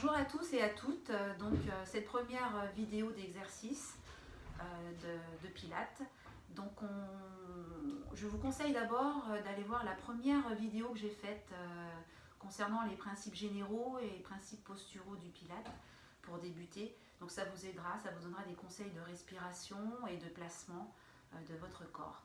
Bonjour à tous et à toutes. Euh, donc euh, cette première euh, vidéo d'exercice de, Pilates. Donc je vous conseille d'abord d'aller voir la première vidéo que j'ai faite concernant les principes généraux et les principes posturaux du Pilates pour débuter. Donc ça vous aidera, ça vous donnera des conseils de respiration et de placement de votre corps.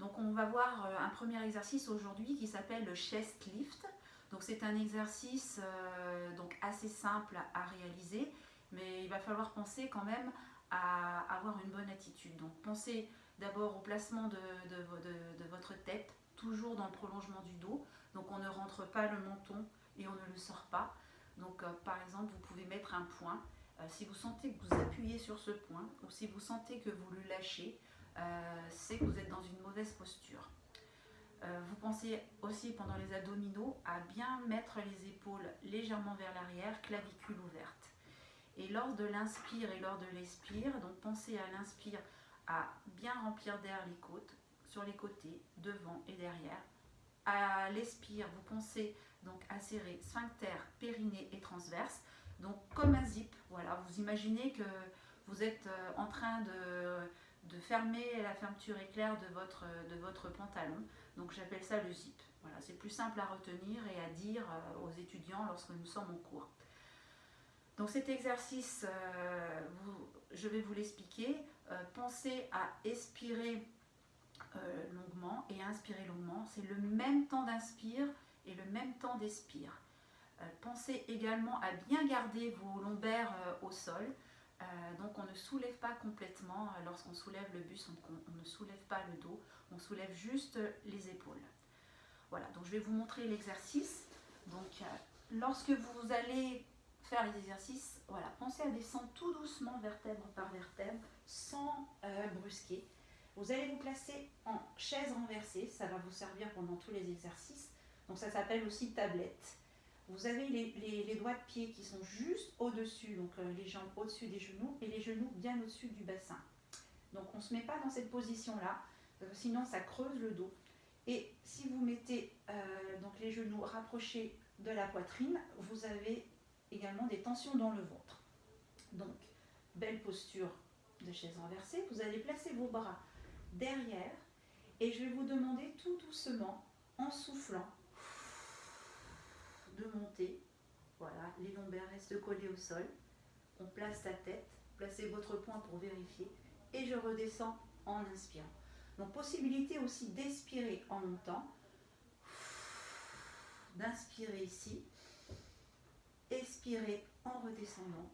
Donc on va voir un premier exercice aujourd'hui qui s'appelle le chest lift. Donc c'est un exercice euh, donc assez simple à réaliser, mais il va falloir penser quand même à avoir une bonne attitude. Donc pensez d'abord au placement de, votre tête, toujours dans le prolongement du dos. Donc on ne rentre pas le menton et on ne le sort pas. Donc euh, par exemple, vous pouvez mettre un point. Euh, si vous sentez que vous appuyez sur ce point ou si vous sentez que vous le lâchez, c'est que vous êtes dans une mauvaise posture. Euh, vous pensez aussi pendant les abdominaux à bien mettre les épaules légèrement vers l'arrière, clavicule ouverte. Et lors de l'inspire et lors de l'expire, donc pensez à l'inspire à bien remplir d'air les côtes, sur les côtés, devant et derrière. À l'expire, vous pensez donc à serrer sphincter, périnée et transverse, donc comme un zip. Voilà, vous imaginez que vous êtes euh, en train de, de fermer la fermeture éclair de votre, de votre pantalon. Donc j'appelle ça le zip. Voilà, c'est plus simple à retenir et à dire euh, aux étudiants lorsque nous sommes en cours. Donc cet exercice, euh, je vais vous l'expliquer. Euh, pensez à expirer longuement et inspirer longuement. C'est le même temps d'inspire et le même temps d'expire. pensez également à bien garder vos lombaires au sol. Donc on ne soulève pas complètement. Lorsqu'on soulève le bus, on, ne soulève pas le dos on soulève juste les épaules. Voilà, donc je vais vous montrer l'exercice. Donc euh, lorsque vous allez faire les exercices, voilà, pensez à descendre tout doucement vertèbre par vertèbre sans euh, brusquer. Vous allez vous placer en chaise renversée, ça va vous servir pendant tous les exercices. Donc ça s'appelle aussi tablette. Vous avez les, doigts de pied qui sont juste au-dessus, donc euh, les jambes au-dessus des genoux et les genoux bien au-dessus du bassin. Donc on ne se met pas dans cette position-là. Euh, sinon ça creuse le dos. Et si vous mettez euh, donc les genoux rapprochés de la poitrine, vous avez également des tensions dans le ventre. Donc, belle posture de chaise renversée. Vous allez placer vos bras derrière et je vais vous demander tout doucement, en soufflant, Voilà, les lombaires restent collés au sol. On place sa tête, placez votre poing pour vérifier et je redescends en inspirant. Donc possibilité aussi d'expirer en montant, d'inspirer ici, expirer en redescendant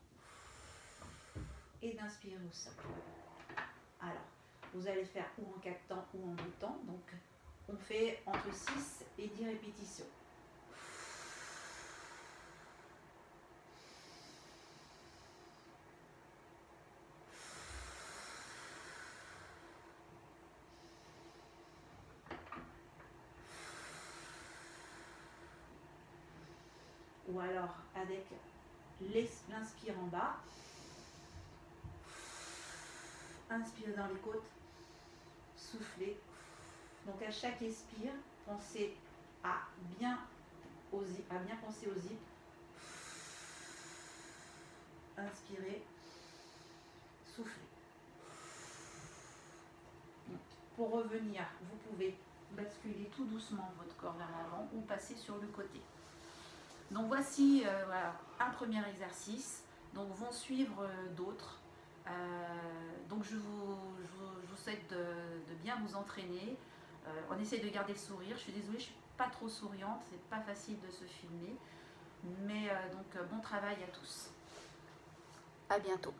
et d'inspirer au sol. Alors, vous allez faire ou en 4 temps ou en 2 temps. Donc, on fait entre 6 et 10 répétitions. Ou alors avec l'inspire en bas, inspire dans les côtes, soufflez. Donc à chaque expire, pensez à bien, à bien penser au zip. Inspirez, soufflez. pour revenir, vous pouvez basculer tout doucement votre corps vers l'avant ou passer sur le côté. Donc voici euh, un premier exercice. Donc vont suivre euh, d'autres. Euh, donc je vous, souhaite de, bien vous entraîner. on essaie de garder le sourire. Je suis désolée, je ne suis pas trop souriante. C'est pas facile de se filmer. Mais donc bon travail à tous. À bientôt.